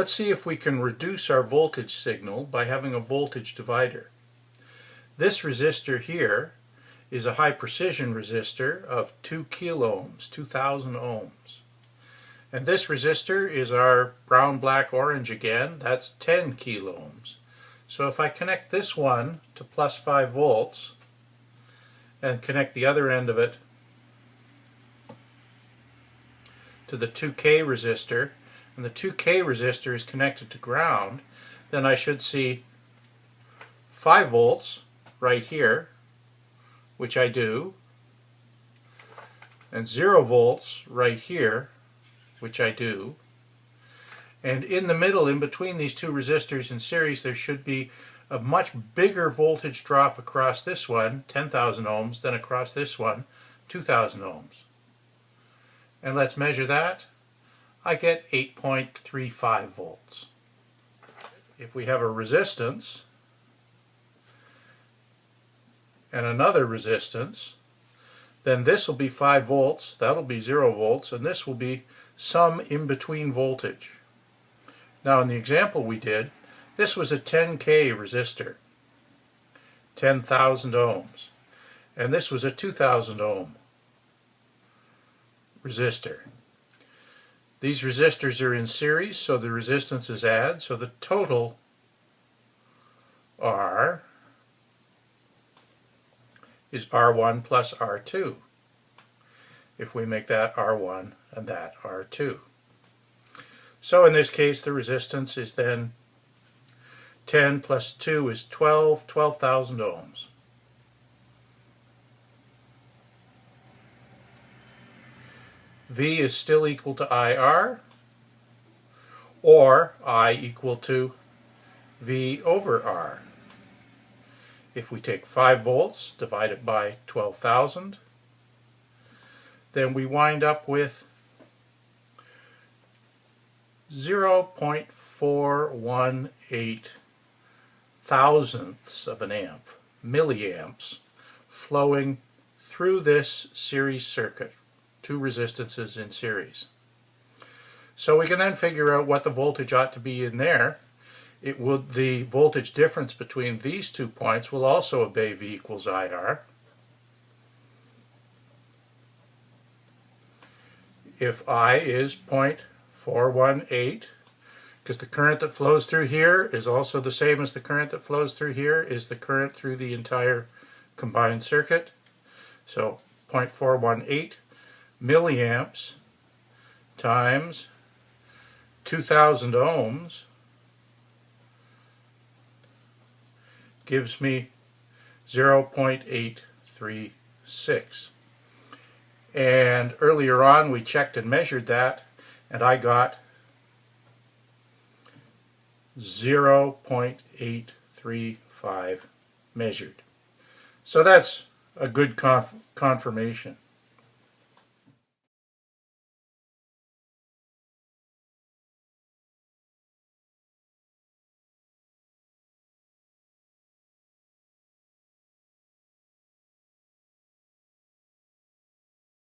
Let's see if we can reduce our voltage signal by having a voltage divider. This resistor here is a high precision resistor of 2 kiloohms, 2000 ohms. And this resistor is our brown, black, orange again, that's 10 kiloohms. So if I connect this one to plus 5 volts and connect the other end of it to the 2K resistor, and the 2K resistor is connected to ground, then I should see 5 volts right here, which I do, and 0 volts right here, which I do, and in the middle, in between these two resistors in series, there should be a much bigger voltage drop across this one, 10,000 ohms, than across this one, 2,000 ohms. And let's measure that. I get 8.35 volts. If we have a resistance and another resistance, then this will be 5 volts, that'll be 0 volts, and this will be some in-between voltage. Now in the example we did, this was a 10K resistor, 10,000 ohms, and this was a 2,000 ohm resistor. These resistors are in series, so the resistances add, so the total R is R1 plus R2 if we make that R1 and that R2. So in this case the resistance is then 10 plus 2 is 12, 12,000 ohms. V is still equal to IR or I equal to V over R. If we take 5 volts, divide it by 12,000, then we wind up with 0.418 thousandths of an amp, milliamps, flowing through this series circuit, two resistances in series. So we can then figure out what the voltage ought to be in there. It would the voltage difference between these two points will also obey V equals IR. If I is 0.418, because the current that flows through here is also the same as the current that flows through here is the current through the entire combined circuit. So 0.418 milliamps times 2000 ohms gives me 0.836. And earlier on we checked and measured that and I got 0.835 measured. So that's a good conf confirmation.